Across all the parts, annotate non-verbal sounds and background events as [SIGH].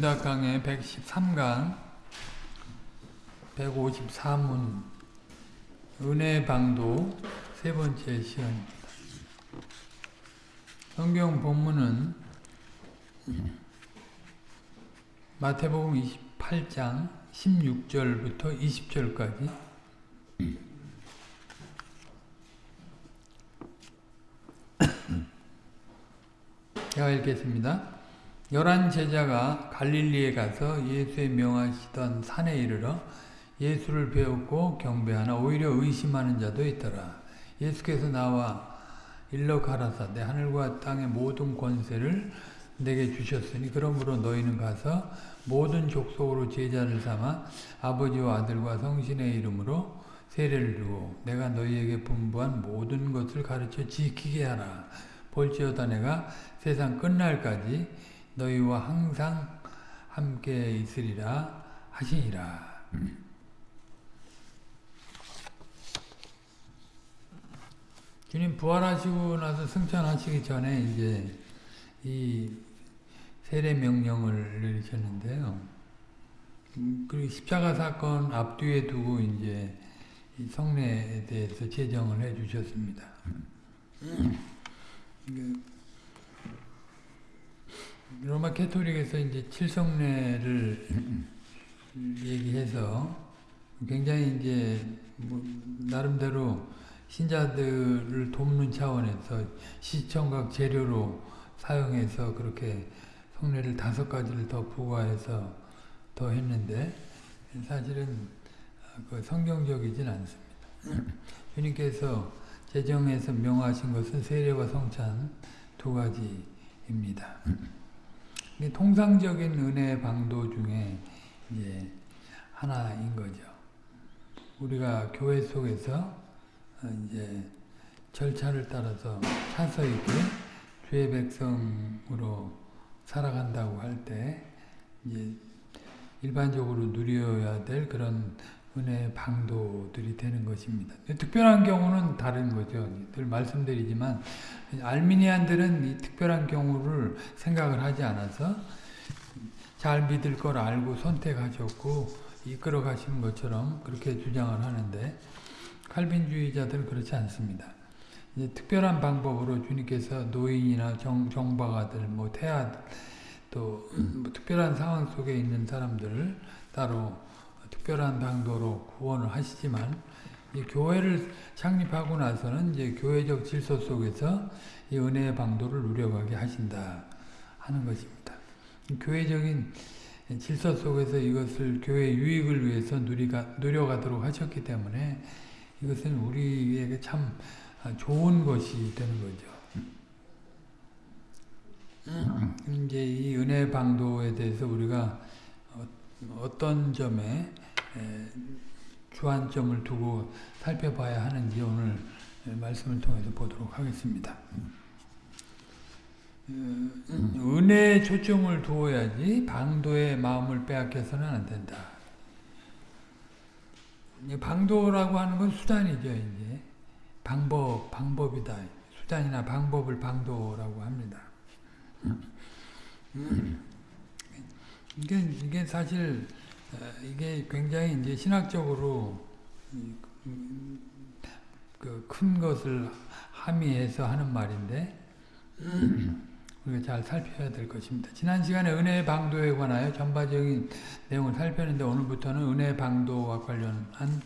윤다강의 113강 154문 은혜방도 세 번째 시간입니다. 성경 본문은 마태복음 28장 16절부터 20절까지 제가 읽겠습니다. 열한 제자가 갈릴리에 가서 예수의 명하시던 산에 이르러 예수를 배웠고 경배하나 오히려 의심하는 자도 있더라. 예수께서 나와 일러 가라사대 하늘과 땅의 모든 권세를 내게 주셨으니 그러므로 너희는 가서 모든 족속으로 제자를 삼아 아버지와 아들과 성신의 이름으로 세례를 주고 내가 너희에게 분부한 모든 것을 가르쳐 지키게 하라. 볼지어다 내가 세상 끝날까지 너희와 항상 함께 있으리라 하시니라. 주님 부활하시고 나서 승천하시기 전에 이제 이 세례 명령을 내리셨는데요. 그리고 십자가 사건 앞뒤에 두고 이제 성례에 대해서 제정을 해 주셨습니다. 로마 캐토릭에서 이제 칠성례를 얘기해서 굉장히 이제 뭐 나름대로 신자들을 돕는 차원에서 시청각 재료로 사용해서 그렇게 성례를 다섯 가지를 더 부과해서 더 했는데 사실은 그 성경적이진 않습니다. [CLEARS THROAT] 주님께서 제정해서 명하신 것은 세례와 성찬 두 가지입니다. [CLEARS THROAT] 통상적인 은혜 방도 중에 이제 하나인 거죠. 우리가 교회 속에서 이제 절차를 따라서 차서 있게 주의 백성으로 살아간다고 할 때 이제 일반적으로 누려야 될 그런 은혜 방도들이 되는 것입니다. 특별한 경우는 다른 거죠. 늘 말씀드리지만 알미니안들은 이 특별한 경우를 생각을 하지 않아서 잘 믿을 걸 알고 선택하셨고 이끌어 가시는 것처럼 그렇게 주장을 하는데 칼빈주의자들은 그렇지 않습니다. 특별한 방법으로 주님께서 노인이나 정, 정박아들, 뭐 태아들, 또뭐 특별한 상황 속에 있는 사람들을 따로 특별한 방도로 구원을 하시지만 교회를 창립하고 나서는 이제 교회적 질서 속에서 이 은혜의 방도를 누려가게 하신다 하는 것입니다. 교회적인 질서 속에서 이것을 교회 유익을 위해서 누리가, 누려가도록 하셨기 때문에 이것은 우리에게 참 좋은 것이 되는 거죠. 이제 이 은혜 방도에 대해서 우리가 어떤 점에 주안점을 두고 살펴봐야 하는지 오늘 말씀을 통해서 보도록 하겠습니다. 은혜에 초점을 두어야지 방도의 마음을 빼앗겨서는 안 된다. 방도라고 하는 건 수단이죠, 이제. 방법, 방법이다. 수단이나 방법을 방도라고 합니다. 이게, 이게 사실, 이게 굉장히 이제 신학적으로 그 큰 것을 함의해서 하는 말인데, [CLEARS THROAT] 우리가 잘 살펴야 될 것입니다. 지난 시간에 은혜의 방도에 관하여 전반적인 내용을 살폈는데 오늘부터는 은혜의 방도와 관련한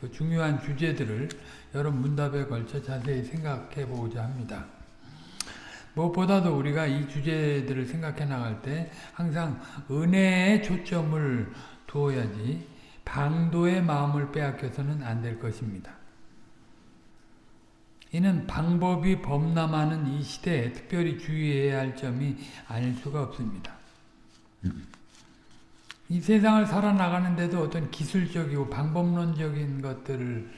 그 중요한 주제들을 여러 문답에 걸쳐 자세히 생각해 보고자 합니다. 무엇보다도 우리가 이 주제들을 생각해 나갈 때 항상 은혜에 초점을 두어야지 방도의 마음을 빼앗겨서는 안 될 것입니다. 이는 방법이 범람하는 이 시대에 특별히 주의해야 할 점이 아닐 수가 없습니다. 이 세상을 살아나가는데도 어떤 기술적이고 방법론적인 것들을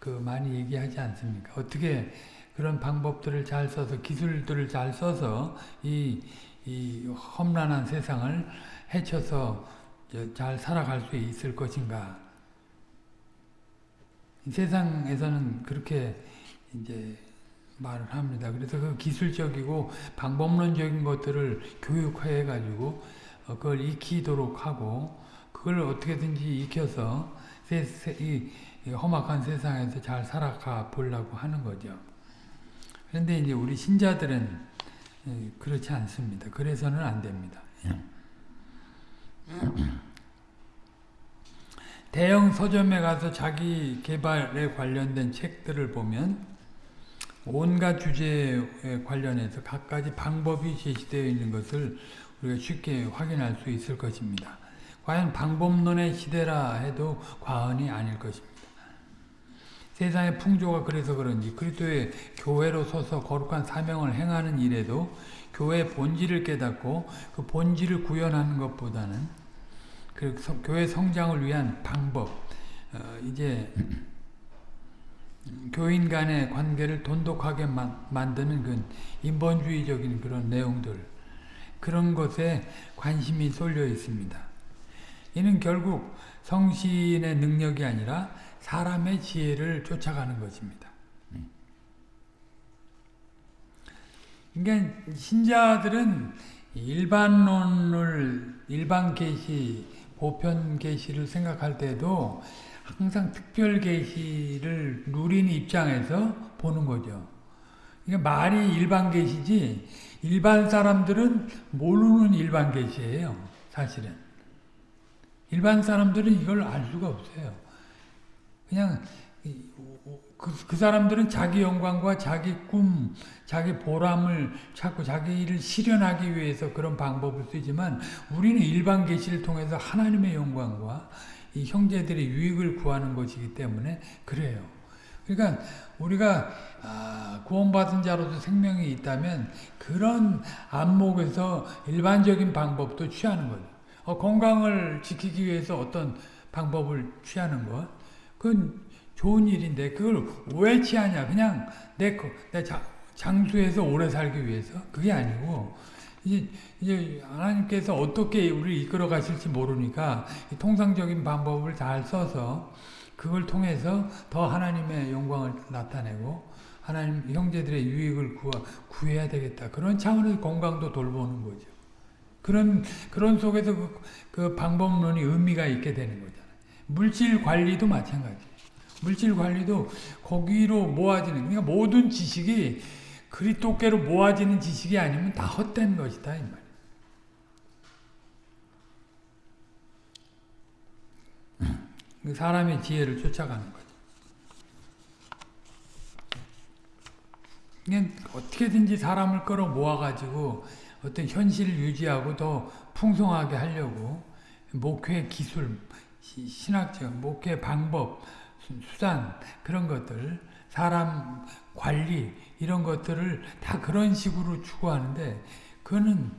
그 많이 얘기하지 않습니까? 어떻게 그런 방법들을 잘 써서 기술들을 잘 써서 이, 이 험난한 세상을 헤쳐서 잘 살아갈 수 있을 것인가? 세상에서는 그렇게 이제 말을 합니다. 그래서 그 기술적이고 방법론적인 것들을 교육해 가지고 어, 그걸 익히도록 하고 그걸 어떻게든지 익혀서 세, 세, 이, 이 험악한 세상에서 잘 살아가 보려고 하는 거죠. 그런데 이제 우리 신자들은 예, 그렇지 않습니다. 그래서는 안 됩니다. 예. 대형 서점에 가서 자기 개발에 관련된 책들을 보면 온갖 주제에 관련해서 각가지 방법이 제시되어 있는 것을 우리가 쉽게 확인할 수 있을 것입니다. 과연 방법론의 시대라 해도 과언이 아닐 것입니다. 세상의 풍조가 그래서 그런지 그리스도의 교회로 서서 거룩한 사명을 행하는 일에도 교회의 본질을 깨닫고 그 본질을 구현하는 것보다는 그 교회 성장을 위한 방법 어, 이제 교인 간의 관계를 돈독하게 만드는 그 인본주의적인 그런 내용들 그런 것에 관심이 쏠려 있습니다. 이는 결국 성신의 능력이 아니라 사람의 지혜를 쫓아가는 것입니다. 그러니까 신자들은 일반론을 일반 계시, 보편 계시를 생각할 때도 항상 특별 계시를 누린 입장에서 보는 거죠. 그러니까 말이 일반 계시지 일반 사람들은 모르는 일반 계시예요. 사실은. 일반 사람들은 이걸 알 수가 없어요. 그냥 그, 그 사람들은 자기 영광과 자기 꿈, 자기 보람을 찾고 자기 일을 실현하기 위해서 그런 방법을 쓰지만 우리는 일반 계시를 통해서 하나님의 영광과 이 형제들의 유익을 구하는 것이기 때문에 그래요. 그러니까 우리가 아, 구원받은 자로서 생명이 있다면 그런 안목에서 일반적인 방법도 취하는 거죠. 어, 건강을 지키기 위해서 어떤 방법을 취하는 것, 그건 좋은 일인데 그걸 왜 취하냐? 그냥 내, 내 장수에서 오래 살기 위해서 그게 아니고 이제, 이제 하나님께서 어떻게 우리를 이끌어 가실지 모르니까 통상적인 방법을 잘 써서 그걸 통해서 더 하나님의 영광을 나타내고 하나님 형제들의 유익을 구하, 구해야 되겠다. 그런 차원에서 건강도 돌보는 거죠. 그런 그런 속에서 그, 그 방법론이 의미가 있게 되는 거잖아요. 물질 관리도 마찬가지. 물질 관리도 거기로 모아지는 그러니까 모든 지식이 그리토께로 모아지는 지식이 아니면 다 헛된 것이다 이 말. 그 사람의 지혜를 쫓아가는 거죠. 그냥 어떻게든지 사람을 끌어 모아가지고 어떤 현실을 유지하고 더 풍성하게 하려고 목회 기술, 신학적 목회 방법, 수단 그런 것들, 사람 관리 이런 것들을 다 그런 식으로 추구하는데 그거는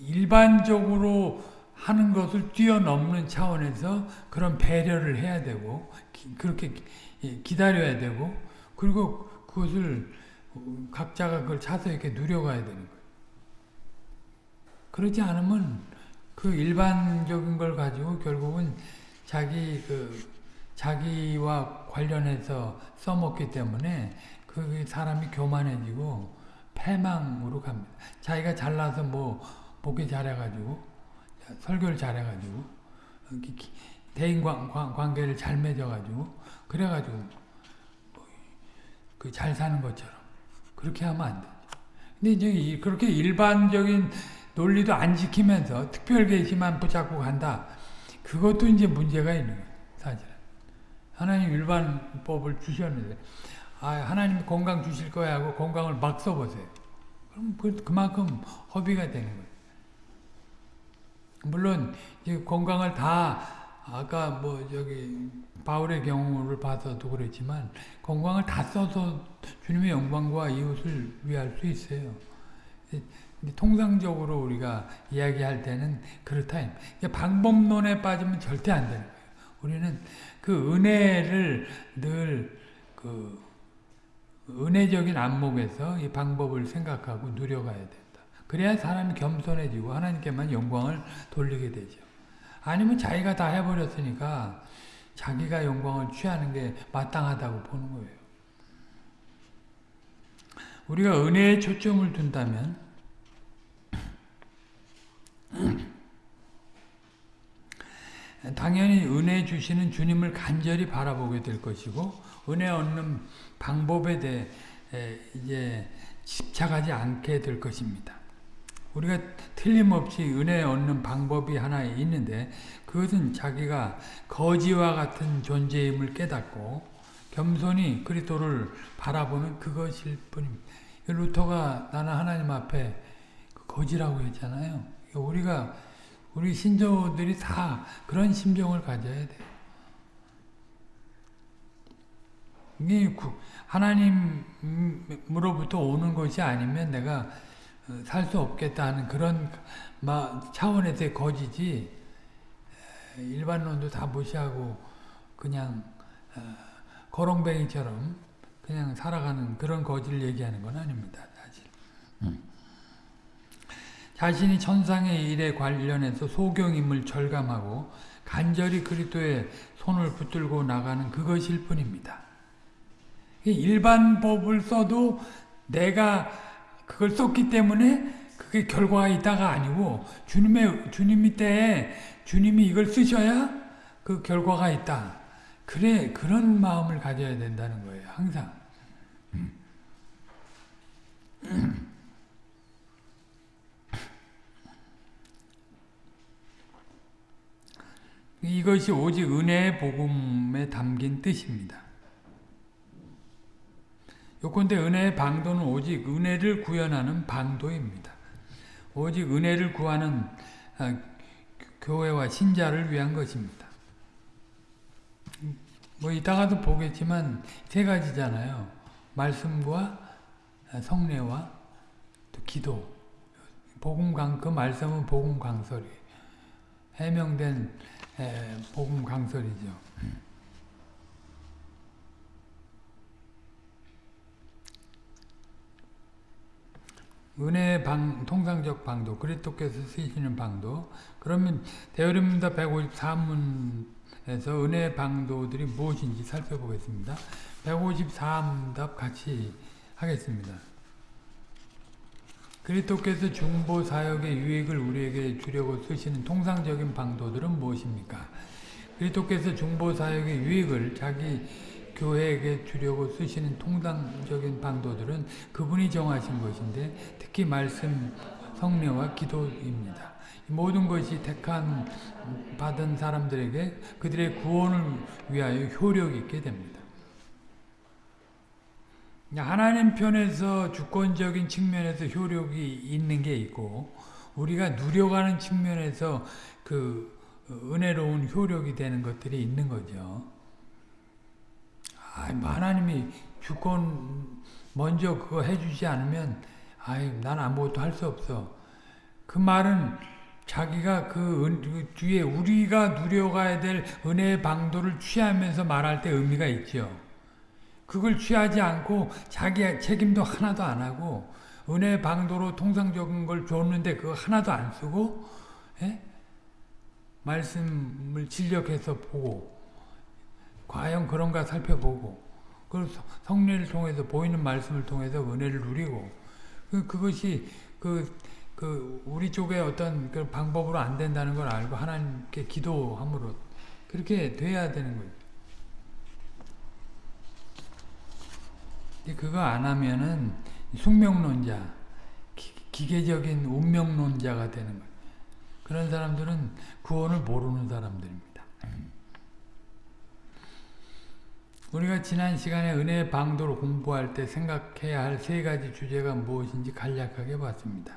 일반적으로 하는 것을 뛰어넘는 차원에서 그런 배려를 해야 되고 그렇게 기다려야 되고 그리고 그것을 각자가 그걸 차서 이렇게 누려가야 되는 거예요. 그렇지 않으면 그 일반적인 걸 가지고 결국은 자기 그 자기와 관련해서 써먹기 때문에 그 사람이 교만해지고 패망으로 갑니다. 자기가 잘나서 뭐 목회 잘해가지고 설교를 잘해가지고 대인 관계를 잘 맺어가지고 그래가지고 그잘 사는 것처럼 그렇게 하면 안 돼. 근데 이제 그렇게 일반적인 논리도 안 지키면서 특별 계시만 붙잡고 간다. 그것도 이제 문제가 있는 거예요. 사실은. 하나님 일반 법을 주셨는데 아, 하나님 건강 주실 거야 하고 건강을 막 써보세요. 그럼 그, 그만큼 허비가 되는 거예요. 물론 건강을 다 아까 뭐 저기 바울의 경우를 봐서도 그랬지만 건강을 다 써서 주님의 영광과 이웃을 위할 수 있어요. 통상적으로 우리가 이야기할 때는 그렇다. 방법론에 빠지면 절대 안 되는 거예요. 우리는 그 은혜를 늘 그 은혜적인 안목에서 이 방법을 생각하고 누려가야 된다. 그래야 사람이 겸손해지고 하나님께만 영광을 돌리게 되죠. 아니면 자기가 다 해버렸으니까 자기가 영광을 취하는 게 마땅하다고 보는 거예요. 우리가 은혜에 초점을 둔다면 [CLEARS THROAT] 당연히 은혜 주시는 주님을 간절히 바라보게 될 것이고 은혜 얻는 방법에 대해 이제 집착하지 않게 될 것입니다. 우리가 틀림없이 은혜 얻는 방법이 하나 있는데 그것은 자기가 거지와 같은 존재임을 깨닫고 겸손히 그리스도를 바라보는 그것일 뿐입니다. 루터가 나는 하나님 앞에 거지라고 했잖아요. 우리가 우리 신조들이 다 그런 심정을 가져야 돼요. 이게 하나님으로부터 오는 것이 아니면 내가 살 수 없겠다는 그런 차원에서의 거지지 일반론도 다 무시하고 그냥 거렁뱅이처럼 그냥 살아가는 그런 거지를 얘기하는 건 아닙니다. 사실. 음. 자신이 천상의 일에 관련해서 소경임을 절감하고 간절히 그리스도의 손을 붙들고 나가는 그것일 뿐입니다. 일반 법을 써도 내가 그걸 썼기 때문에 그게 결과가 있다가 아니고 주님의 주님이 때에 주님이 이걸 쓰셔야 그 결과가 있다. 그래 그런 마음을 가져야 된다는 거예요. 항상. [CLEARS THROAT] [CLEARS THROAT] 이것이 오직 은혜의 복음에 담긴 뜻입니다. 요건데 은혜의 방도는 오직 은혜를 구현하는 방도입니다. 오직 은혜를 구하는 아, 교회와 신자를 위한 것입니다. 뭐 이따가도 보겠지만 세 가지잖아요. 말씀과 성례와 또 기도. 복음 강, 그 말씀은 복음 강설이 해명된 복음 강설이죠. 은혜의 방, 통상적 방도, 그리스도께서 쓰시는 방도. 그러면 대여름다 153문에서 은혜의 방도들이 무엇인지 살펴보겠습니다. 153답 같이 하겠습니다. 그리스도께서 중보 사역의 유익을 우리에게 주려고 쓰시는 통상적인 방도들은 무엇입니까? 그리스도께서 중보 사역의 유익을 자기 교회에게 주려고 쓰시는 통상적인 방도들은 그분이 정하신 것인데 특히 말씀, 성례와 기도입니다. 모든 것이 택한 받은 사람들에게 그들의 구원을 위하여 효력 있게 됩니다. 하나님 편에서 주권적인 측면에서 효력이 있는 게 있고 우리가 누려가는 측면에서 그 은혜로운 효력이 되는 것들이 있는 거죠. 아, 하나님이 주권 먼저 그거 해주지 않으면 아이 난 아무것도 할 수 없어. 그 말은 자기가 그, 은, 그 뒤에 우리가 누려가야 될 은혜의 방도를 취하면서 말할 때 의미가 있죠. 그걸 취하지 않고 자기 책임도 하나도 안 하고 은혜 방도로 통상적인 걸 줬는데 그거 하나도 안 쓰고 예? 말씀을 진력해서 보고 과연 그런가 살펴보고 그 성례를 통해서 보이는 말씀을 통해서 은혜를 누리고 그, 그것이 그, 그 우리 쪽에 어떤 그 방법으로 안 된다는 걸 알고 하나님께 기도함으로 그렇게 돼야 되는 거예요. 그거 안 하면은 숙명론자, 기, 계적인 운명론자가 되는 거예요. 그런 사람들은 구원을 모르는 사람들입니다. 우리가 지난 시간에 은혜의 방도를 공부할 때 생각해야 할 세 가지 주제가 무엇인지 간략하게 봤습니다.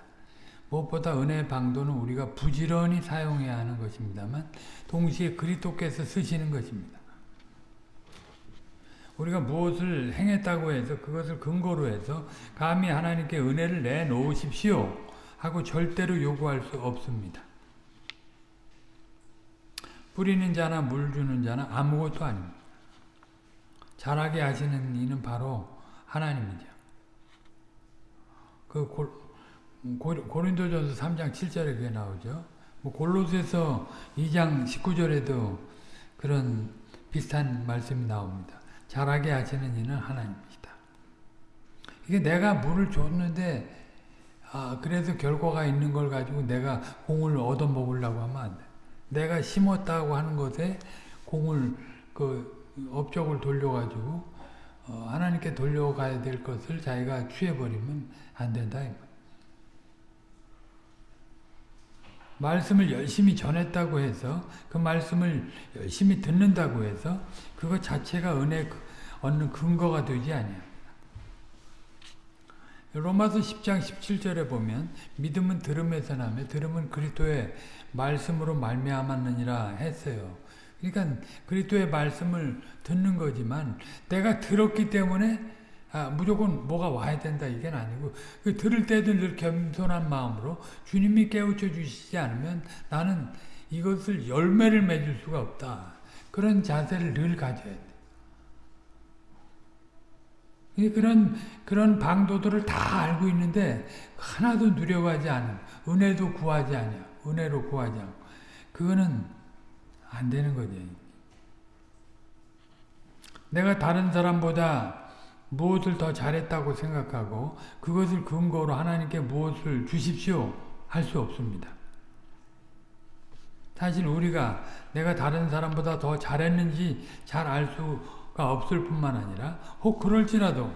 무엇보다 은혜의 방도는 우리가 부지런히 사용해야 하는 것입니다만 동시에 그리스께서 쓰시는 것입니다. 우리가 무엇을 행했다고 해서 그것을 근거로 해서 감히 하나님께 은혜를 내놓으십시오 하고 절대로 요구할 수 없습니다. 뿌리는 자나 물 주는 자는 아무것도 아닙니다. 잘하게 하시는 이는 바로 하나님이죠. 그 고, 고 린도전서 3장 7절에 그게 나오죠. 뭐 골로새서 2장 19절에도 그런 비슷한 말씀이 나옵니다. 잘하게 하시는 이는 하나님이시다. 이게 내가 물을 줬는데 아 그래서 결과가 있는 걸 가지고 내가 공을 얻어먹으려고 하면 안 돼. 내가 심었다고 하는 것에 공을 그 업적을 돌려가지고 어, 하나님께 돌려가야 될 것을 자기가 취해버리면 안 된다. 말씀을 열심히 전했다고 해서 그 말씀을 열심히 듣는다고 해서 그것 자체가 은혜 얻는 근거가 되지 아니야. 로마서 10장 17절에 보면 믿음은 들음에서 나며 들음은 그리스도의 말씀으로 말미암았느니라 했어요. 그러니까 그리스도의 말씀을 듣는 거지만 내가 들었기 때문에 아, 무조건 뭐가 와야 된다 이게 아니고 그 들을 때도 늘 겸손한 마음으로 주님이 깨우쳐 주시지 않으면 나는 이것을 열매를 맺을 수가 없다. 그런 자세를 늘 가져야 돼. 그런 그런 방도들을 다 알고 있는데 하나도 누려가지 않은 은혜도 구하지 않냐 은혜로 구하지 않고 그거는 안 되는 거지. 내가 다른 사람보다 무엇을 더 잘했다고 생각하고 그것을 근거로 하나님께 무엇을 주십시오 할 수 없습니다. 사실 우리가 내가 다른 사람보다 더 잘했는지 잘 알 수가 없을 뿐만 아니라 혹 그럴지라도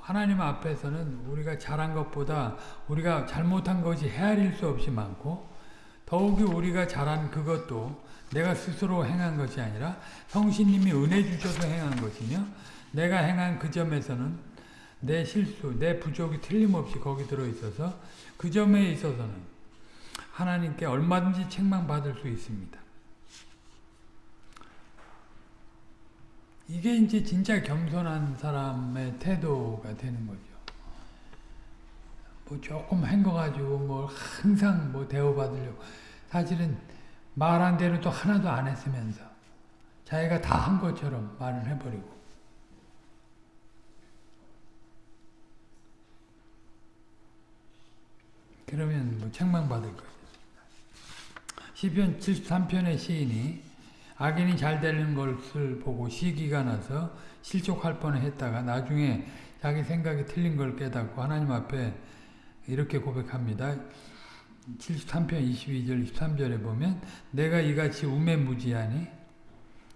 하나님 앞에서는 우리가 잘한 것보다 우리가 잘못한 것이 헤아릴 수 없이 많고 더욱이 우리가 잘한 그것도 내가 스스로 행한 것이 아니라 성신님이 은혜 주셔서 행한 것이며 내가 행한 그 점에서는 내 실수, 내 부족이 틀림없이 거기 들어있어서 그 점에 있어서는 하나님께 얼마든지 책망받을 수 있습니다. 이게 이제 진짜 겸손한 사람의 태도가 되는 거죠. 뭐 조금 한거 가지고 뭐 항상 뭐 대우받으려고 사실은 말한 대로 또 하나도 안 했으면서 자기가 다 한 것처럼 말을 해버리고 그러면 뭐 책망받을 거예요. 시편 73편의 시인이 악인이 잘 되는 것을 보고 시기가 나서 실족할 뻔했다가 나중에 자기 생각이 틀린 걸 깨닫고 하나님 앞에 이렇게 고백합니다. 73편 22절 23절에 보면 내가 이같이 우매무지하니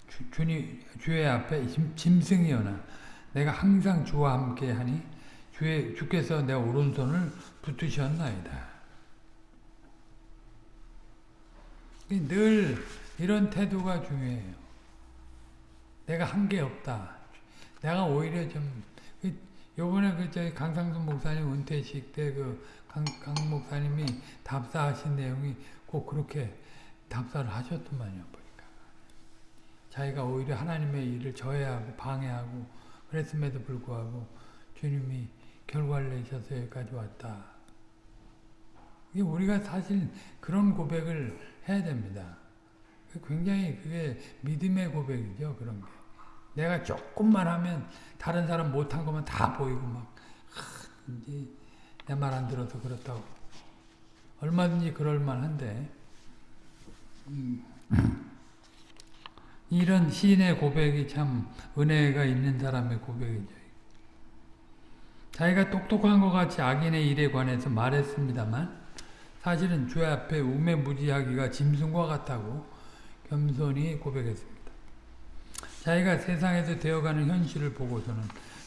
주, 주님, 주의 앞에 짐 승이여나 내가 항상 주와 함께 하니 주의, 주께서 내 오른손을 붙으셨나이다. 늘 이런 태도가 중요해요. 내가 한 게 없다. 내가 오히려 좀그 요번에 그 저희 강상순 목사님 은퇴식 때그 강, 강 목사님이 답사하신 내용이 꼭 그렇게 답사를 하셨더만요. 보니까 자기가 오히려 하나님의 일을 저해하고 방해하고 그랬음에도 불구하고 주님이 결과를 내셔서 여기까지 왔다. 우리가 사실 그런 고백을 해야 됩니다. 굉장히 그게 믿음의 고백이죠. 그런 게. 내가 조금만 하면 다른 사람 못한 것만 다 보이고 막 이제 내 말 안 들어서 그렇다고. 얼마든지 그럴 만한데 음. 이런 시인의 고백이 참 은혜가 있는 사람의 고백이죠. 자기가 똑똑한 것 같이 악인의 일에 관해서 말했습니다만 사실은 주 앞에 우매무지하기가 짐승과 같다고 겸손히 고백했습니다. 자기가 세상에서 되어가는 현실을 보고서는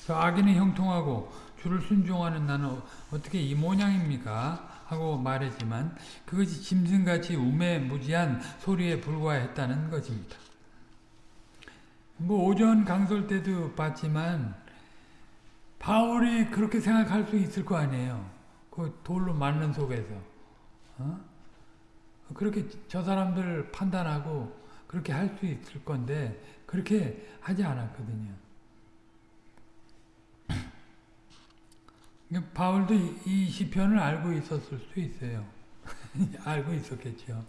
저 악인이 형통하고 주를 순종하는 나는 어떻게 이 모양입니까? 하고 말했지만 그것이 짐승같이 우매무지한 소리에 불과했다는 것입니다. 뭐 오전 강설 때도 봤지만 바울이 그렇게 생각할 수 있을 거 아니에요. 그 돌로 맞는 속에서. 어? 그렇게 저 사람들 판단하고 그렇게 할 수 있을 건데 그렇게 하지 않았거든요. 바울도 이 시편을 알고 있었을 수 있어요. [LAUGHS] 알고 있었겠죠.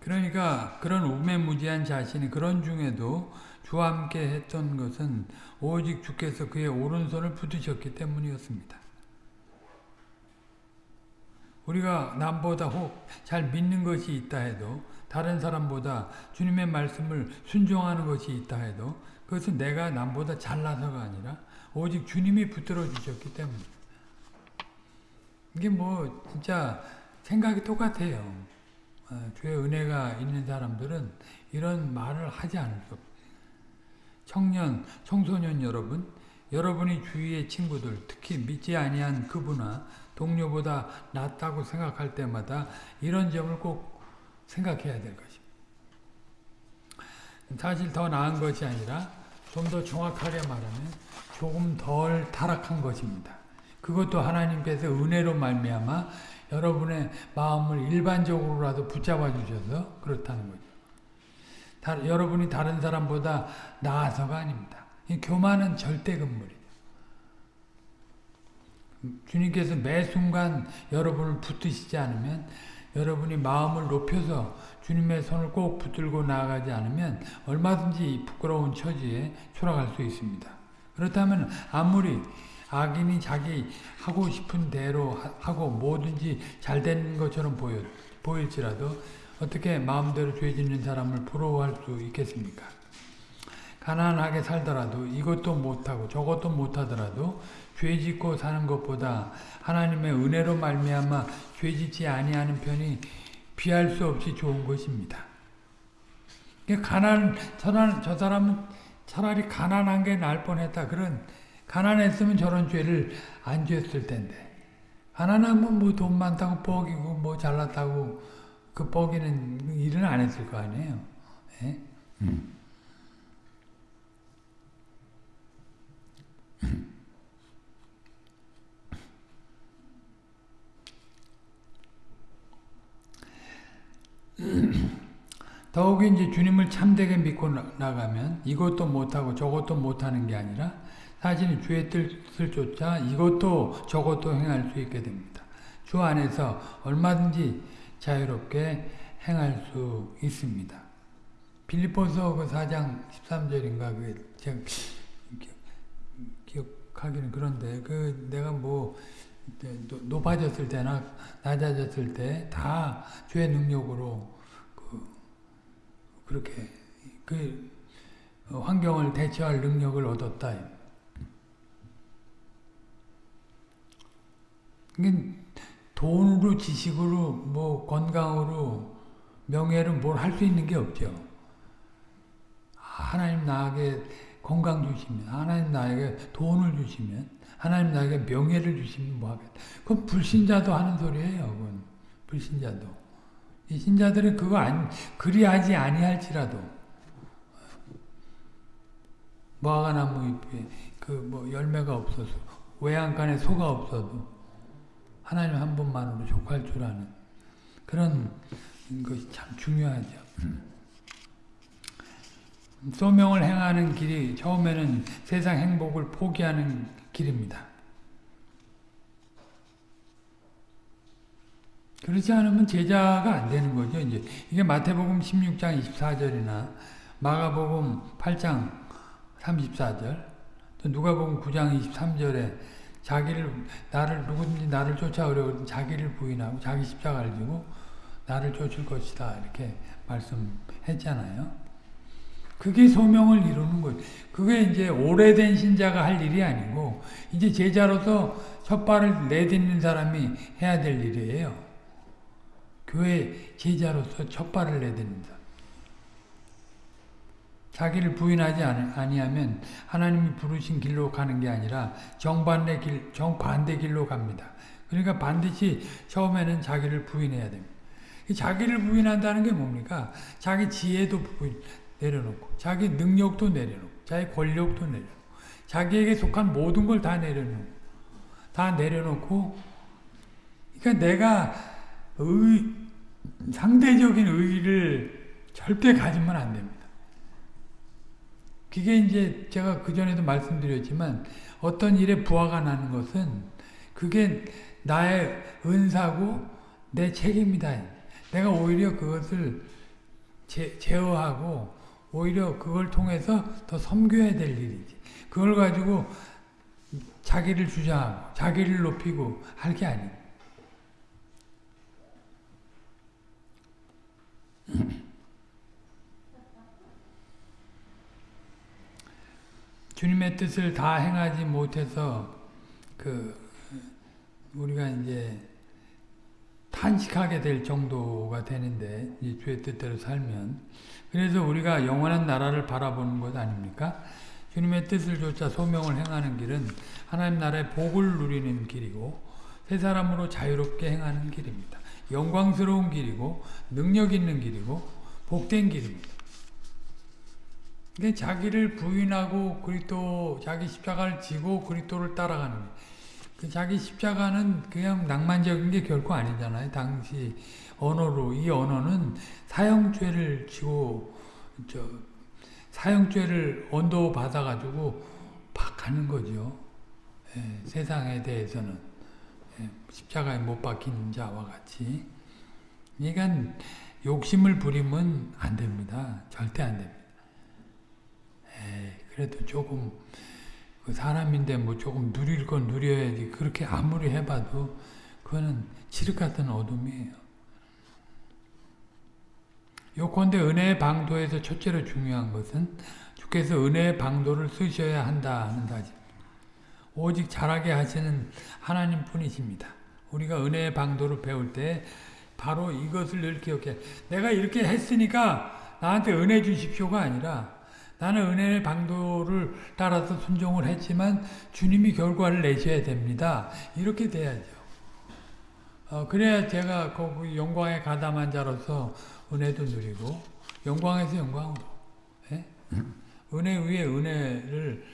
그러니까 그런 우매무지한 자신이 그런 중에도 주와 함께 했던 것은 오직 주께서 그의 오른손을 붙으셨기 때문이었습니다. 우리가 남보다 혹 잘 믿는 것이 있다 해도 다른 사람보다 주님의 말씀을 순종하는 것이 있다 해도 그것은 내가 남보다 잘나서가 아니라 오직 주님이 붙들어 주셨기 때문에 이게 뭐 진짜 생각이 똑같아요. 어, 주의 은혜가 있는 사람들은 이런 말을 하지 않을. 청년, 청소년 여러분, 여러분이 주위의 친구들, 특히 믿지 아니한 그분아 동료보다 낫다고 생각할 때마다 이런 점을 꼭 생각해야 될 것입니다. 사실 더 나은 것이 아니라 좀 더 정확하게 말하면 조금 덜 타락한 것입니다. 그것도 하나님께서 은혜로 말미암아 여러분의 마음을 일반적으로라도 붙잡아 주셔서 그렇다는 거죠. 다, 여러분이 다른 사람보다 나아서가 아닙니다. 교만은 절대 금물이죠. 주님께서 매 순간 여러분을 붙드시지 않으면 여러분이 마음을 높여서 주님의 손을 꼭 붙들고 나아가지 않으면 얼마든지 부끄러운 처지에 추락할 수 있습니다. 그렇다면 아무리 악인이 자기 하고 싶은 대로 하고 뭐든지 잘 되는 것처럼 보여, 보일지라도 어떻게 마음대로 죄 짓는 사람을 부러워할 수 있겠습니까? 가난하게 살더라도 이것도 못하고 저것도 못하더라도 죄 짓고 사는 것보다 하나님의 은혜로 말미암아 죄 짓지 아니하는 편이 비할 수 없이 좋은 것입니다. 가난 저, 저 사람은 차라리 가난한 게 나을 뻔했다. 그런 가난했으면 저런 죄를 안 지었을 텐데 가난하면 뭐 돈 많다고 뻐기고 뭐 잘났다고 그 뻐기는 일은 안 했을 거 아니에요. 네? 음. [CLEARS THROAT] 더욱이 이제 주님을 참되게 믿고 나가면 이것도 못하고 저것도 못하는 게 아니라 사실 주의 뜻을 쫓아 이것도 저것도 행할 수 있게 됩니다. 주 안에서 얼마든지 자유롭게 행할 수 있습니다. 빌리포서 그 4장 13절인가 그 제가 기억하기는 그런데 그 내가 뭐 높아졌을 때나 낮아졌을 때 다 주의 능력으로 그 그렇게 그 환경을 대처할 능력을 얻었다. 돈으로 지식으로 뭐 건강으로 명예로 뭘 할 수 있는 게 없죠. 하나님 나에게 건강 주시면 하나님 나에게 돈을 주시면 하나님 나에게 명예를 주시면 뭐하겠다. 그건 불신자도 하는 소리예요. 그건 불신자도. 이 신자들은 그거 안 그리하지 아니할지라도 무화과나무 잎에 그 뭐 열매가 없어서 외양간에 소가 없어도 하나님 한 분만으로 족할 줄 아는 그런 것이 참 중요하죠. [CLEARS THROAT] 소명을 행하는 길이 처음에는 세상 행복을 포기하는 길입니다. 그렇지 않으면 제자가 안 되는 거죠. 이제 이게 마태복음 16장 24절이나 마가복음 8장 34절, 또 누가복음 9장 23절에 자기를 나를 누구든지 나를 쫓아오려 자기를 부인하고 자기 십자가를 지고 나를 쫓을 것이다 이렇게 말씀했잖아요. 그게 소명을 이루는 거죠. 그게 이제 오래된 신자가 할 일이 아니고 이제 제자로서 첫 발을 내딛는 사람이 해야 될 일이에요. 교회 제자로서 첫 발을 내딛는 사람. 자기를 부인하지 아니하면 하나님이 부르신 길로 가는 게 아니라 정반대 길, 정반대 길로 갑니다. 그러니까 반드시 처음에는 자기를 부인해야 됩니다. 자기를 부인한다는 게 뭡니까? 자기 지혜도 부인, 내려놓고 자기 능력도 내려놓고 자기 권력도 내려놓고 자기에게 속한 모든 걸 다 내려놓고 다 내려놓고 그러니까 내가 의, 상대적인 의의를 절대 가지면 안 됩니다. 그게 이제 제가 그전에도 말씀드렸지만 어떤 일에 부하가 나는 것은 그게 나의 은사고 내 책임이다. 내가 오히려 그것을 제, 제어하고 오히려 그걸 통해서 더 섬겨야 될 일이지. 그걸 가지고 자기를 주장하고 자기를 높이고 할 게 아니에요. [CLEARS THROAT] 주님의 뜻을 다 행하지 못해서 그 우리가 이제 탄식하게 될 정도가 되는데 이 주의 뜻대로 살면 그래서 우리가 영원한 나라를 바라보는 것 아닙니까? 주님의 뜻을 조차 소명을 행하는 길은 하나님 나라의 복을 누리는 길이고 새 사람으로 자유롭게 행하는 길입니다. 영광스러운 길이고 능력 있는 길이고 복된 길입니다. 근데 자기를 부인하고 그리스도 자기 십자가를 지고 그리스도를 따라가는 그 자기 십자가는 그냥 낭만적인 게 결코 아니잖아요. 당시 언어로 이 언어는 사형죄를 지고 저 사형죄를 언도 받아 가지고 박하는 거죠. 예, 세상에 대해서는 예, 십자가에 못 박힌 자와 같이. 그러니까 욕심을 부리면 안 됩니다. 절대 안 됩니다. 에이, 그래도 조금 그 사람인데 뭐 조금 누릴 건 누려야지 그렇게 아무리 해봐도 그거는 칠흑 같은 어둠이에요. 요컨대 은혜의 방도에서 첫째로 중요한 것은 주께서 은혜의 방도를 쓰셔야 한다 하는 사실. 오직 잘하게 하시는 하나님 뿐이십니다. 우리가 은혜의 방도를 배울 때 바로 이것을 늘 기억해. 내가 이렇게 했으니까 나한테 은혜 주십시오가 아니라 나는 은혜의 방도를 따라서 순종을 했지만 주님이 결과를 내셔야 됩니다. 이렇게 돼야죠. 어, 그래야 제가 거기 영광에 가담한 자로서 은혜도 누리고 영광에서 영광으로 예? 은혜 위에 은혜를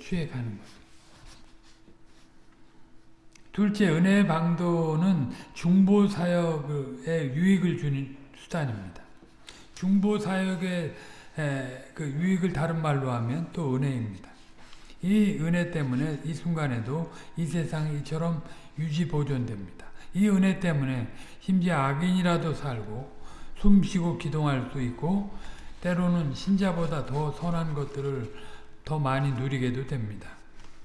취해가는 거죠. 둘째, 은혜의 방도는 중보사역에 유익을 주는 수단입니다. 중보사역의 그 유익을 다른 말로 하면 또 은혜입니다. 이 은혜 때문에 이 순간에도 이 세상이 이처럼 유지 보존됩니다. 이 은혜 때문에 심지어 악인이라도 살고 숨쉬고 기동할 수 있고 때로는 신자보다 더 선한 것들을 더 많이 누리게도 됩니다.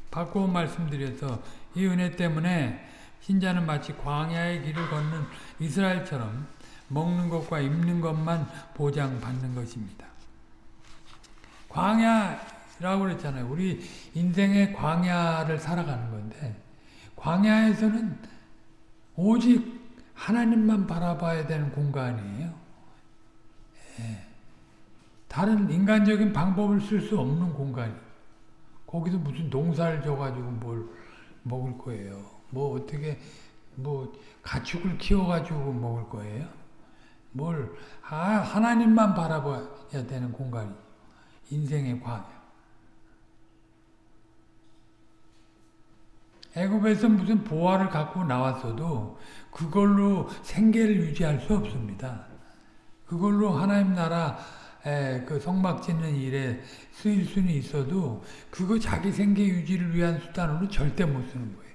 바꾸어 말씀드려서 이 은혜 때문에 신자는 마치 광야의 길을 걷는 이스라엘처럼 먹는 것과 입는 것만 보장받는 것입니다. 광야라고 그랬잖아요. 우리 인생의 광야를 살아가는 건데 광야에서는 오직 하나님만 바라봐야 되는 공간이에요. 예. 다른 인간적인 방법을 쓸 수 없는 공간이 거기서 무슨 농사를 져가지고 뭘 먹을 거예요. 뭐 어떻게 뭐 가축을 키워가지고 먹을 거예요. 뭘 아, 하나님만 바라봐야 되는 공간이 인생의 광야. 애굽에서 무슨 보화를 갖고 나왔어도 그걸로 생계를 유지할 수 없습니다. 그걸로 하나님 나라 그 성막 짓는 일에 쓰일 수는 있어도 그거 자기 생계 유지를 위한 수단으로 절대 못 쓰는 거예요.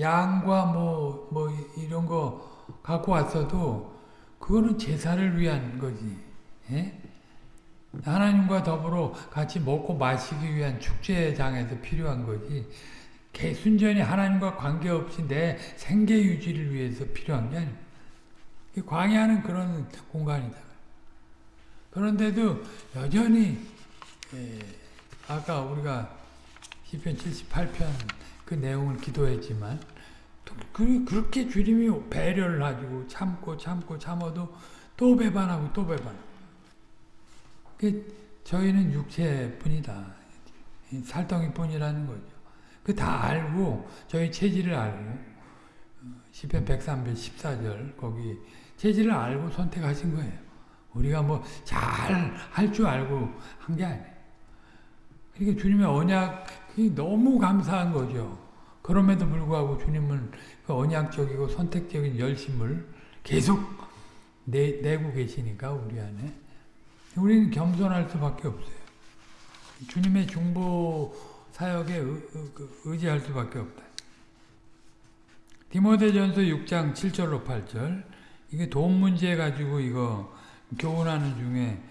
양과 뭐, 뭐, 이런 거 갖고 왔어도 그거는 제사를 위한 거지. 예? 하나님과 더불어 같이 먹고 마시기 위한 축제장에서 필요한 거지. 순전히 하나님과 관계없이 내 생계 유지를 위해서 필요한 게 아닙니다. 광야는 그런 공간이다. 그런데도 여전히 예, 아까 우리가 시편 78편 그 내용을 기도했지만 그, 그렇게 주님이 배려를 가지고 참고 참고 참아도 또 배반하고 또 배반하고 그 저희는 육체뿐이다. 살덩이뿐이라는 거죠. 그 다 알고 저희 체질을 알고 시편 103편 14절 거기 체질을 알고 선택하신 거예요. 우리가 뭐 잘 할 줄 알고 한 게 아니에요. 그러니까 주님의 언약이 너무 감사한 거죠. 그럼에도 불구하고 주님은 그 언약적이고 선택적인 열심을 계속 내, 내고 계시니까 우리 안에 우리는 겸손할 수밖에 없어요. 주님의 중보 사역에 의, 그 지할 수밖에 없다. 디모데전서 6장 7절로 8절 이게 돈 문제 가지고 이거 교훈하는 중에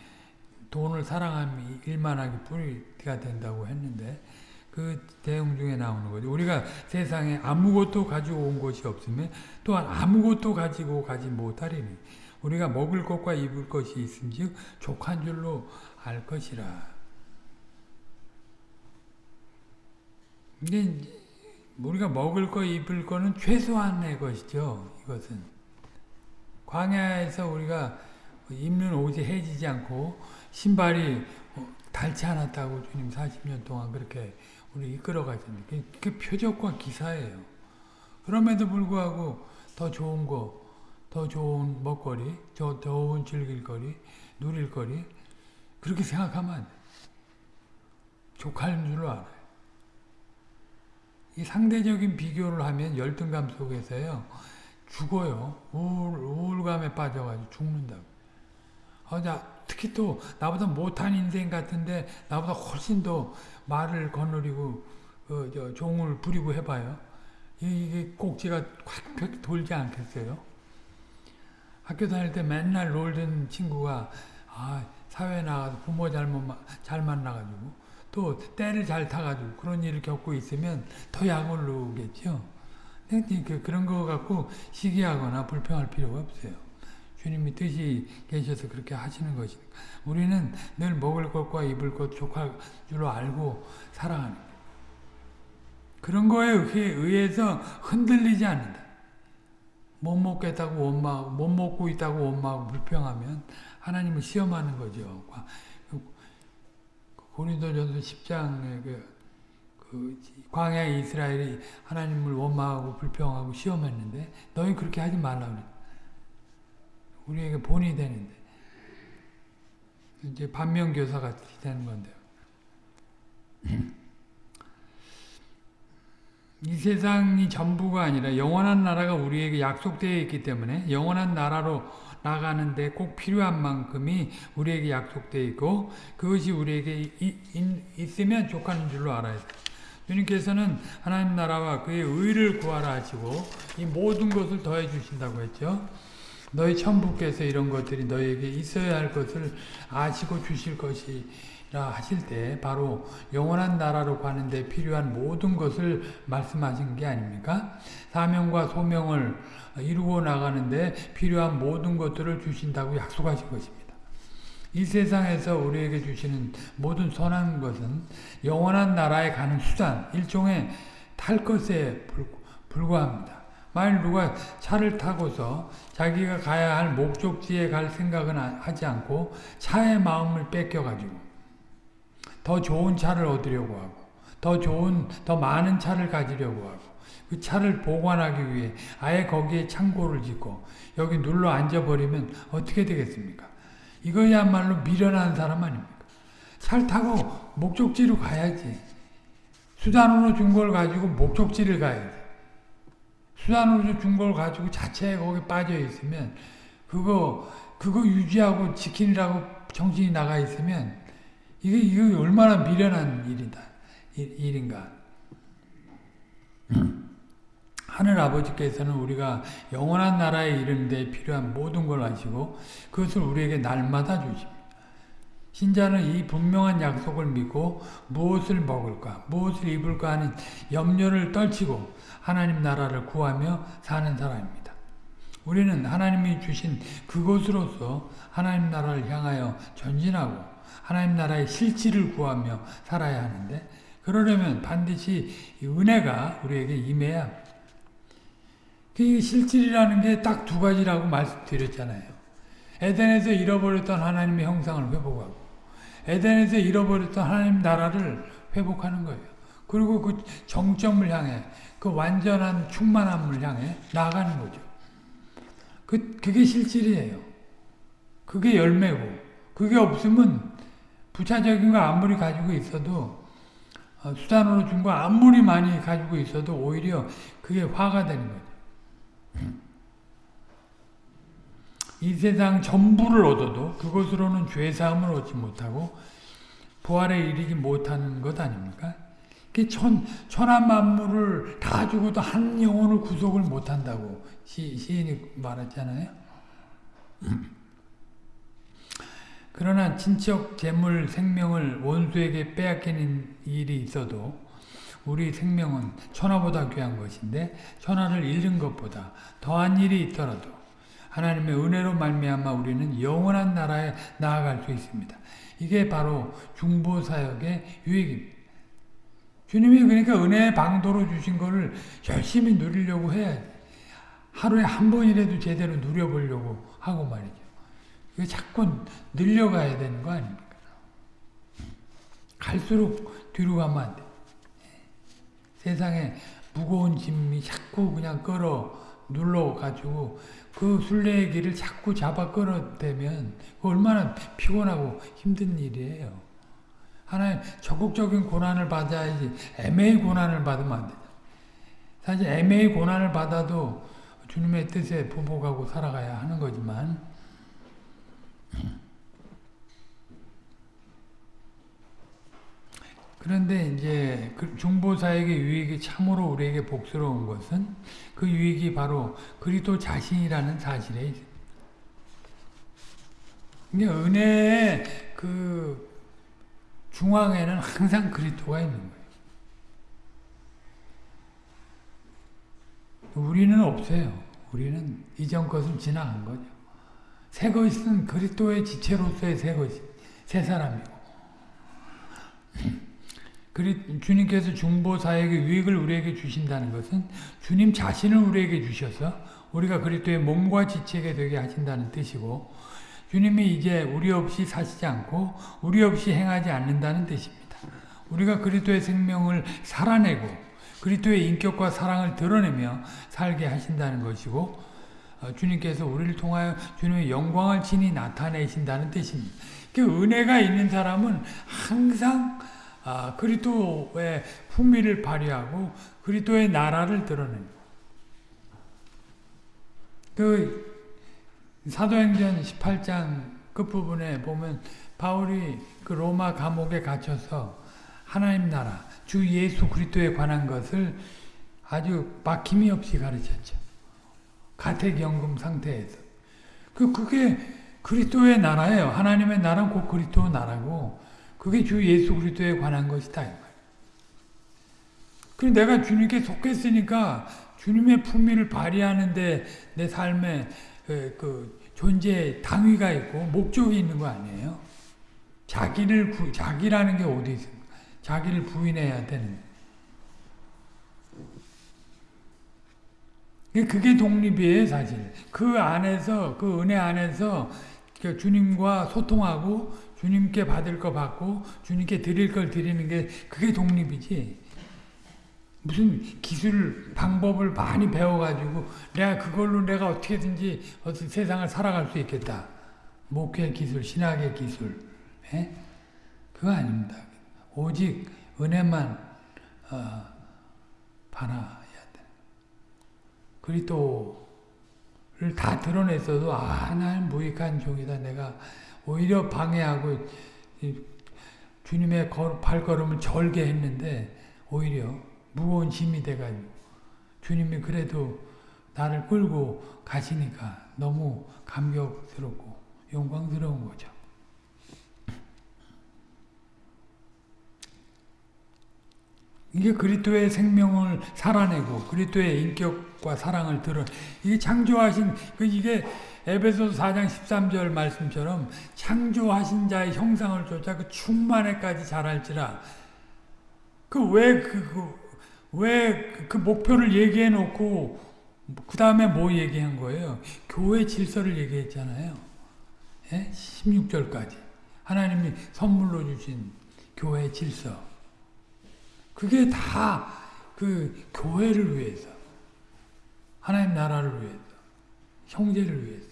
돈을 사랑함이 일만하게 뿌리가 된다고 했는데 그 대응 중에 나오는 거죠. 우리가 세상에 아무것도 가지고 온 것이 없으면 또한 아무것도 가지고 가지 못하리니 우리가 먹을 것과 입을 것이 있은즉 족한 줄로 알 것이라. 근데 우리가 먹을 거 입을 거는 최소한의 것이죠. 이것은 광야에서 우리가 입는 옷이 해지지 않고 신발이 어, 닳지 않았다고 주님 40년 동안 그렇게 우리 이끌어 가셨는데 그 표적과 기사예요. 그럼에도 불구하고 더 좋은 거, 더 좋은 먹거리, 더 좋은 즐길거리, 누릴거리 그렇게 생각하면. 족할 줄 알아요. 이 상대적인 비교를 하면 열등감 속에서요 죽어요. 우울, 우울감에 빠져가지고 죽는다고. 아, 나, 특히 또 나보다 못한 인생 같은데 나보다 훨씬 더 말을 거느리고 어, 저, 종을 부리고 해봐요. 이게 꼭지가 콱 돌지 않겠어요? 학교 다닐 때 맨날 놀던 친구가 아, 사회 나가서 부모 잘못 잘 만나가지고 또 때를 잘 타가지고 그런 일을 겪고 있으면 더 약을 놓겠죠. 그, 그런 거 갖고 시기하거나 불평할 필요가 없어요. 주님이 뜻이 계셔서 그렇게 하시는 것이니까. 우리는 늘 먹을 것과 입을 것 족할 줄로 알고 살아가는. 그런 거에 의해서 흔들리지 않는다. 못 먹겠다고 원망하고 못 먹고 있다고 원망하고 불평하면 하나님을 시험하는 거죠. 고린도전서 10장에 그, 그 광야 이스라엘이 하나님을 원망하고 불평하고 시험했는데 너희 그렇게 하지 말라 그래. 우리에게 본이 되는데 이제 반면 교사 같이 되는 건데요. 이 세상이 전부가 아니라 영원한 나라가 우리에게 약속되어 있기 때문에 영원한 나라로 나가는데 꼭 필요한 만큼이 우리에게 약속되어 있고 그것이 우리에게 있으면 족하는 줄로 알아야 돼. 주님께서는 하나님 나라와 그의 의를 구하라 하시고 이 모든 것을 더해 주신다고 했죠. 너희 천부께서 이런 것들이 너희에게 있어야 할 것을 아시고 주실 것이 하실 때 바로 영원한 나라로 가는 데 필요한 모든 것을 말씀하신 게 아닙니까? 사명과 소명을 이루고 나가는데 필요한 모든 것들을 주신다고 약속하신 것입니다. 이 세상에서 우리에게 주시는 모든 선한 것은 영원한 나라에 가는 수단, 일종의 탈 것에 불과합니다. 만일 누가 차를 타고서 자기가 가야 할 목적지에 갈 생각은 하지 않고 차의 마음을 뺏겨가지고 더 좋은 차를 얻으려고 하고 더 좋은 더 많은 차를 가지려고 하고 그 차를 보관하기 위해 아예 거기에 창고를 짓고 여기 눌러 앉아버리면 어떻게 되겠습니까? 이거야말로 미련한 사람 아닙니까? 차를 타고 목적지로 가야지. 수단으로 준 걸 가지고 목적지를 가야지. 수단으로 준 걸 가지고 자체에 거기 빠져 있으면 그거 그거 유지하고 지키느라고 정신이 나가 있으면 이게, 이게 얼마나 미련한 일이다, 일, 인가 [CLEARS THROAT] 하늘 아버지께서는 우리가 영원한 나라에 이르는 데 필요한 모든 걸 아시고 그것을 우리에게 날마다 주십니다. 신자는 이 분명한 약속을 믿고 무엇을 먹을까, 무엇을 입을까 하는 염려를 떨치고 하나님 나라를 구하며 사는 사람입니다. 우리는 하나님이 주신 그곳으로서 하나님 나라를 향하여 전진하고 하나님 나라의 실질을 구하며 살아야 하는데 그러려면 반드시 은혜가 우리에게 임해야 그 실질이라는 게 딱 두 가지라고 말씀드렸잖아요. 에덴에서 잃어버렸던 하나님의 형상을 회복하고 에덴에서 잃어버렸던 하나님 나라를 회복하는 거예요. 그리고 그 정점을 향해 그 완전한 충만함을 향해 나아가는 거죠. 그, 그게 실질이에요. 그게 열매고 그게 없으면 부차적인 거 아무리 가지고 있어도 어, 수단으로 준 거 아무리 많이 가지고 있어도 오히려 그게 화가 되는 거죠. 이 세상 전부를 얻어도 그것으로는 죄사함을 얻지 못하고 부활에 이르지 못하는 것 아닙니까? 천, 천한 만물을 다 주고도 한 영혼을 구속을 못한다고 시, 시인이 말했잖아요. 그러나 친척, 재물, 생명을 원수에게 빼앗기는 일이 있어도 우리 생명은 천하보다 귀한 것인데 천하를 잃는 것보다 더한 일이 있더라도 하나님의 은혜로 말미암아 우리는 영원한 나라에 나아갈 수 있습니다. 이게 바로 중보사역의 유익입니다. 주님이 그러니까 은혜의 방도로 주신 거를 열심히 누리려고 해야 돼. 하루에 한 번이라도 제대로 누려보려고 하고 말이죠. 이거 자꾸 늘려가야 되는 거 아닙니까? 갈수록 뒤로 가면 안 돼. 세상에 무거운 짐이 자꾸 그냥 끌어 눌러가지고 그 순례의 길을 자꾸 잡아 끌어대면 얼마나 피곤하고 힘든 일이에요. 하나님 적극적인 고난을 받아야지 애매히 고난을 받으면 안 돼. 사실 애매히 고난을 받아도 주님의 뜻에 보복하고 살아가야 하는 거지만 그런데 이제 그 중보사에게 유익이 참으로 우리에게 복스러운 것은 그 유익이 바로 그리스도 자신이라는 사실에 있습니다. 은혜의 그 중앙에는 항상 그리스도가 있는 거예요. 우리는 없어요. 우리는 이전 것은 지나간 거죠. 새 것은 그리스도의 지체로서의 새 것이 새 사람이고 그리, 주님께서 중보사에게 유익을 우리에게 주신다는 것은 주님 자신을 우리에게 주셔서 우리가 그리스도의 몸과 지체가 되게 하신다는 뜻이고 주님이 이제 우리 없이 사시지 않고 우리 없이 행하지 않는다는 뜻입니다. 우리가 그리스도의 생명을 살아내고 그리스도의 인격과 사랑을 드러내며 살게 하신다는 것이고 어, 주님께서 우리를 통하여 주님의 영광을 친히 나타내신다는 뜻입니다. 그 은혜가 있는 사람은 항상 아, 그리스도의 품위를 발휘하고 그리스도의 나라를 드러냅니다. 그 사도행전 18장 끝부분에 보면 바울이 그 로마 감옥에 갇혀서 하나님 나라 주 예수 그리스도에 관한 것을 아주 막힘이 없이 가르쳤죠. 가택연금 상태에서. 그 그게 그리스도의 나라예요. 하나님의 나라는 곧 그리스도 나라고 그게 주 예수 그리스도에 관한 것이다. 그 내가 주님께 속했으니까 주님의 품위를 발휘하는데 내 삶에 그, 그 존재 당위가 있고 목적이 있는 거 아니에요? 자기를 구, 자기라는 게 어디 있습니까? 자기를 부인해야 되는. 그게 독립이에요, 사실. 그 안에서, 그 은혜 안에서 그 주님과 소통하고 주님께 받을 거 받고 주님께 드릴 걸 드리는 게 그게 독립이지. 무슨 기술 방법을 많이 배워가지고 내가 그걸로 내가 어떻게든지 어떤 세상을 살아갈 수 있겠다. 목회 기술, 신학의 기술, 에? 예? 그거 아닙니다. 오직 은혜만 어, 바라야 돼. 그리스도를 다 드러냈어도 아 나는 무익한 종이다. 내가 오히려 방해하고 주님의 발걸음을 절게 했는데 오히려 무거운 짐이 돼가지고 주님이 그래도 나를 끌고 가시니까 너무 감격스럽고 영광스러운 거죠. 이게 그리스도의 생명을 살아내고 그리스도의 인격 과 사랑을 들어 이게 창조하신 그 이게 에베소 4장 13절 말씀처럼 창조하신 자의 형상을 쫓아 그 충만에까지 자랄지라 그왜그 그, 왜그 목표를 얘기해 놓고 그 다음에 뭐 얘기한 거예요? 교회 질서를 얘기했잖아요. 예? 16절까지. 하나님이 선물로 주신 교회 질서. 그게 다 그 교회를 위해서. 하나님 나라를 위해서. 형제를 위해서.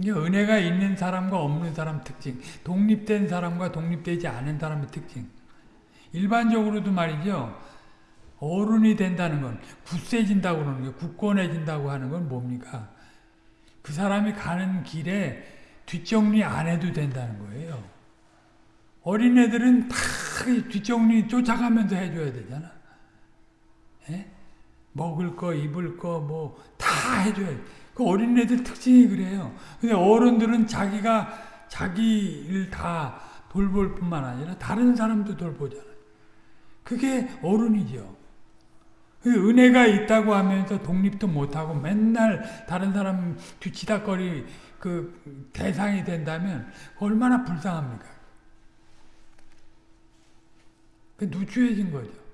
이게 은혜가 있는 사람과 없는 사람 특징. 독립된 사람과 독립되지 않은 사람의 특징. 일반적으로도 말이죠. 어른이 된다는 건 굳세진다고 그러는 게 굳건해진다고 하는 건 뭡니까? 그 사람이 가는 길에 뒷정리 안 해도 된다는 거예요. 어린애들은 다 뒷정리 쫓아가면서 해줘야 되잖아. 에? 먹을 거, 입을 거, 뭐, 다 해줘야 돼. 그 어린애들 특징이 그래요. 근데 어른들은 자기가 자기를 다 돌볼 뿐만 아니라 다른 사람도 돌보잖아. 그게 어른이죠. 그 은혜가 있다고 하면서 독립도 못하고 맨날 다른 사람 뒤치다거리 그 대상이 된다면 얼마나 불쌍합니까? 그 누추해진 거죠.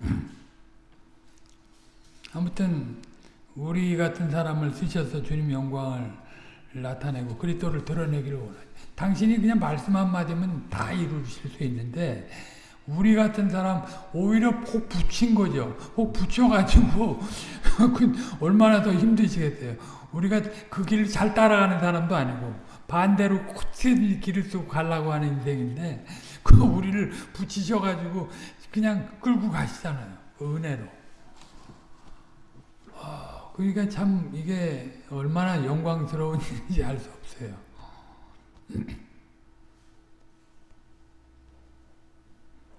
[CLEARS THROAT] 아무튼 우리 같은 사람을 쓰셔서 주님 영광을 나타내고 그리스도를 드러내기를 원하죠. 당신이 그냥 말씀 한마디면 다 이루실 수 있는데 우리 같은 사람 오히려 혹 붙인 거죠. 혹 붙여가지고 그 [LAUGHS] 얼마나 더 힘드시겠어요. 우리가 그 길을 잘 따라가는 사람도 아니고 반대로 코트 길을 쓰고 가려고 하는 인생인데 그 우리를 붙이셔가지고 그냥 끌고 가시잖아요. 그 은혜로. 아, 그러니까 참 이게 얼마나 영광스러운 [LAUGHS] 일인지 알 수 없어요. [CLEARS THROAT]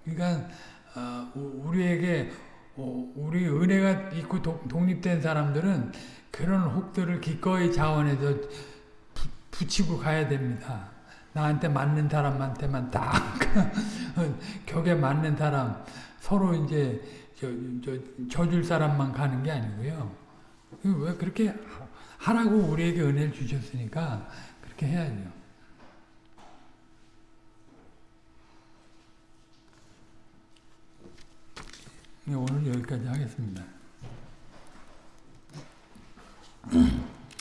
그러니까 어, 우리에게 어, 우리 은혜가 있고 독립된 사람들은 그런 혹들을 기꺼이 자원해서 부, 붙이고 가야 됩니다. 나한테 맞는 사람한테만 딱 [LAUGHS] 격에 맞는 사람 서로 이제 저, 저, 져줄 사람만 가는 게 아니고요. 왜 그렇게 하라고 우리에게 은혜를 주셨으니까 그렇게 해야죠. 예, 오늘 여기까지 하겠습니다.